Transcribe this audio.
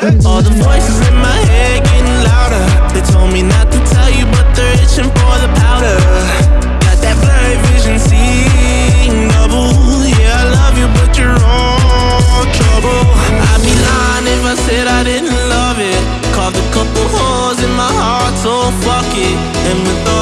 All the voices in my head getting louder. They told me not to tell you, but they're itching for the powder. Got that blurry vision, seeing double. Yeah, I love you, but you're all trouble. I'd be lying if I said I didn't love it. Caught a couple holes in my heart, so fuck it. And with all